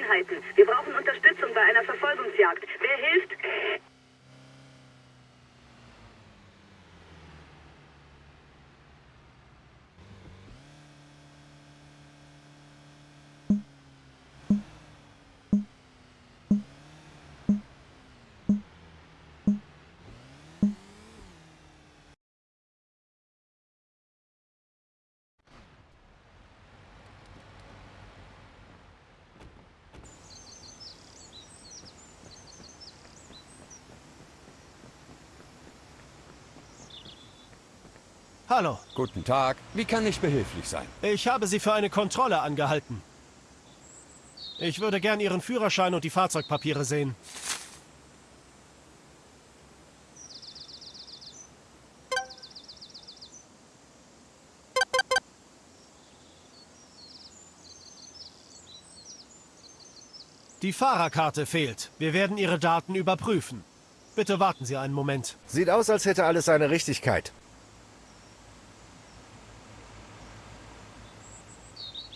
Einheiten. Wir brauchen Unterstützung bei einer Verfolgungsjagd. Wer hilft? Hallo, Guten Tag. Wie kann ich behilflich sein? ich habe Sie für eine Kontrolle angehalten. Ich würde gern Ihren Führerschein und die Fahrzeugpapiere sehen. Die Fahrerkarte fehlt. Wir werden Ihre Daten überprüfen. Bitte warten Sie einen Moment. Sieht aus, als hätte alles seine Richtigkeit.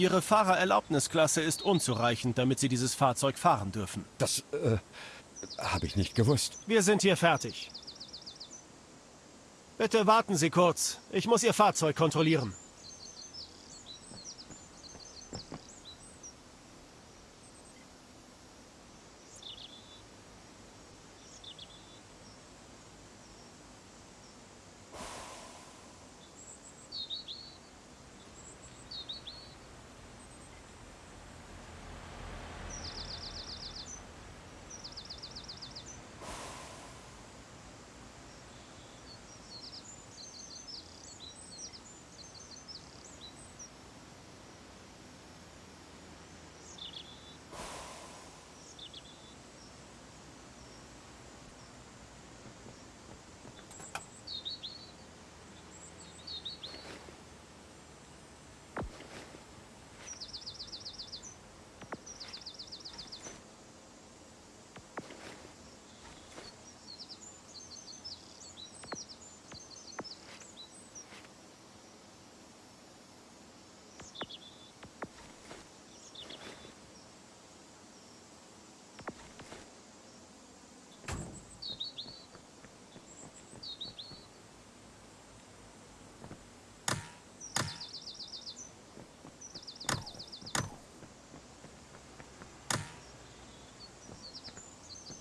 Ihre Fahrererlaubnisklasse ist unzureichend, damit Sie dieses Fahrzeug fahren dürfen. Das, äh, habe ich nicht gewusst. Wir sind hier fertig. Bitte warten Sie kurz. Ich muss Ihr Fahrzeug kontrollieren.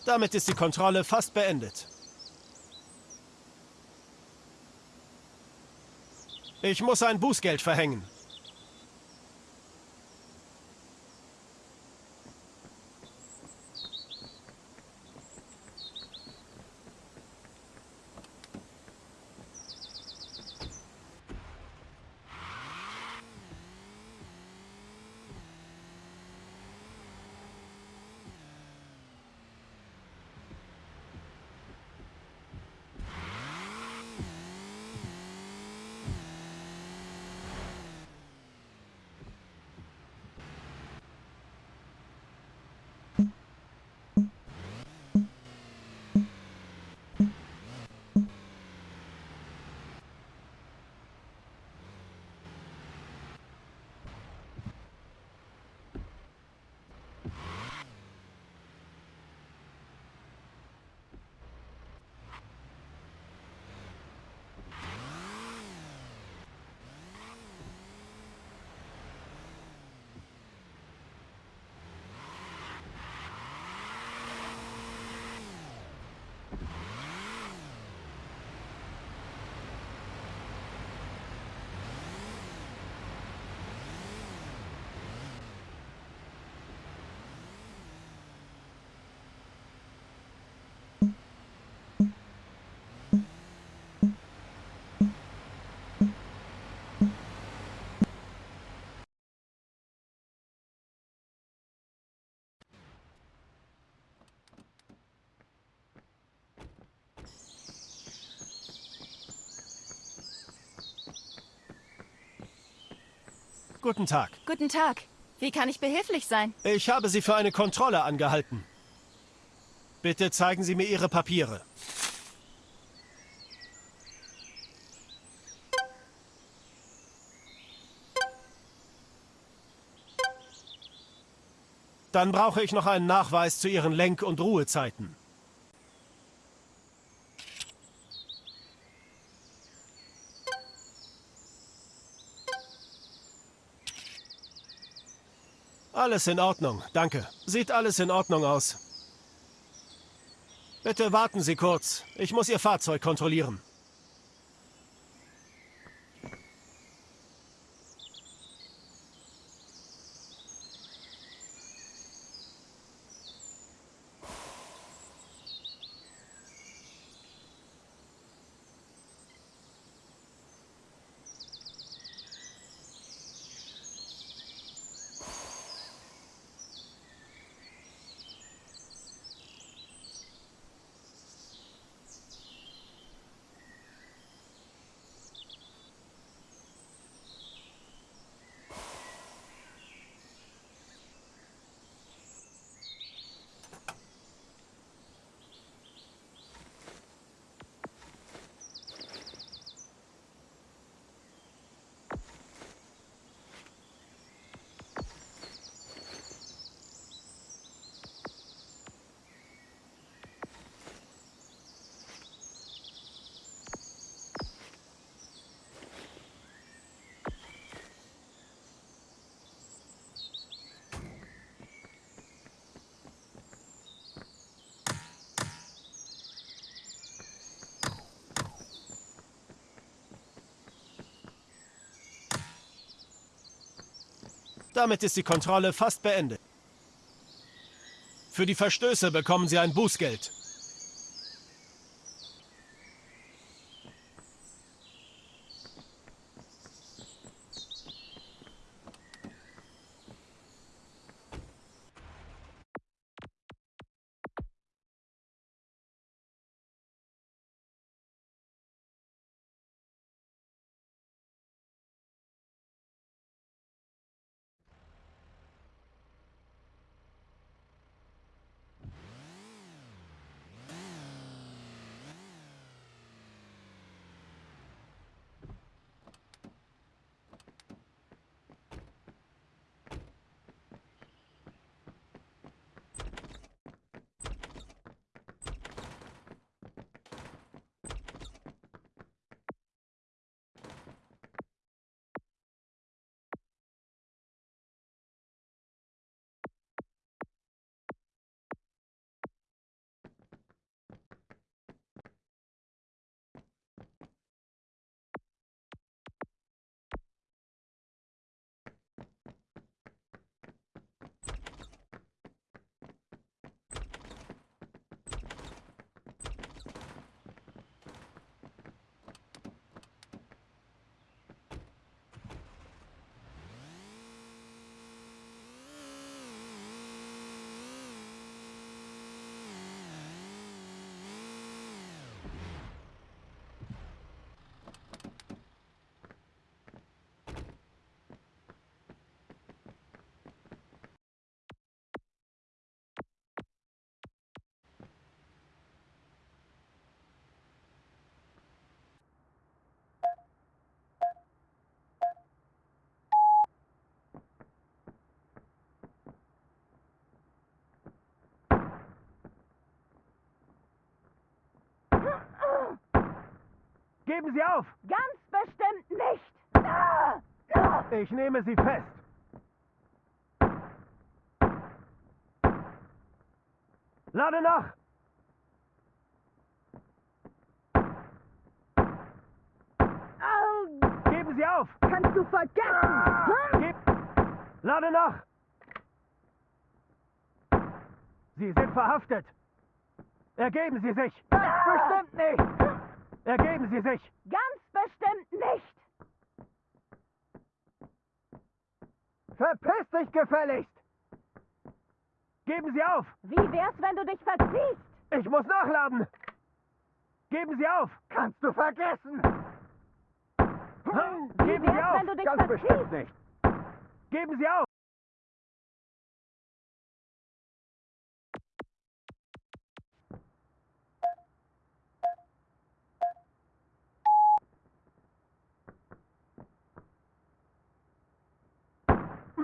Damit ist die Kontrolle fast beendet. Ich muss ein Bußgeld verhängen. Guten Tag. Guten Tag. Wie kann ich behilflich sein? Ich habe Sie für eine Kontrolle angehalten. Bitte zeigen Sie mir Ihre Papiere. Dann brauche ich noch einen Nachweis zu Ihren Lenk- und Ruhezeiten. Alles in Ordnung, danke. Sieht alles in Ordnung aus. Bitte warten Sie kurz. Ich muss Ihr Fahrzeug kontrollieren. Damit ist die Kontrolle fast beendet. Für die Verstöße bekommen Sie ein Bußgeld. Geben Sie auf! Ganz bestimmt nicht. Ah! Ah! Ich nehme Sie fest. Lade nach! Geben Sie auf! Kannst du vergessen! Geb Lade nach! Sie sind verhaftet! Ergeben Sie sich! Ganz bestimmt nicht! Ergeben Sie sich! Ganz bestimmt nicht! Verpiss dich gefälligst! Geben Sie auf! Wie wär's, wenn du dich verziehst? Ich muss nachladen! Geben Sie auf! Kannst du vergessen! Wie Geben Sie wär's, auf! wenn du dich Ganz verziehst? bestimmt nicht. Geben Sie auf!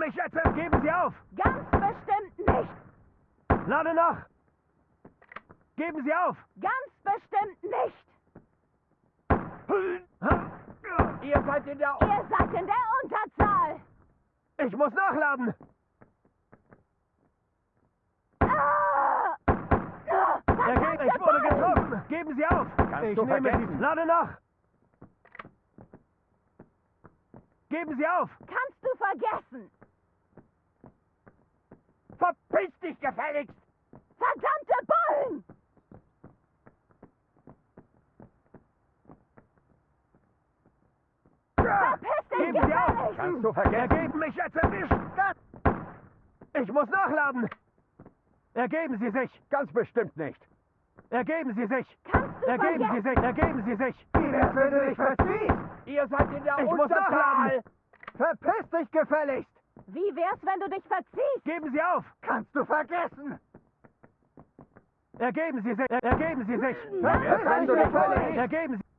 Mich jetzt! Geben Sie auf! Ganz bestimmt nicht. Lade nach! Geben Sie auf! Ganz bestimmt nicht. Ihr seid in der... Ihr seid in der Unterzahl. Ich muss nachladen! Ah! Ah, Er geht, verdammter ich wurde getroffen! Geben Sie auf! ich du nehme vergessen. Sie. Lade nach! Geben Sie auf! Kannst du vergessen. Verpiss dich gefälligst! Verdammte Bullen! Verpiss dich Geben Sie auf! gefälligst! Kannst du vergessen? Ergeben mich jetzt erwischt! Ich muss nachladen! Ergeben Sie sich! Ganz bestimmt nicht. Ergeben Sie sich! Kannst du Ergeben Sie vergessen? sich! Ergeben Sie sich! Wie wär's, wenn du dich verziehst? Ihr seid in der Ich muss nachladen! Verpiss dich gefälligst. Wie wär's, wenn du dich verziehst? Geben Sie auf! Kannst du vergessen. Ergeben Sie sich! Ergeben Sie sich! Ergeben Sie...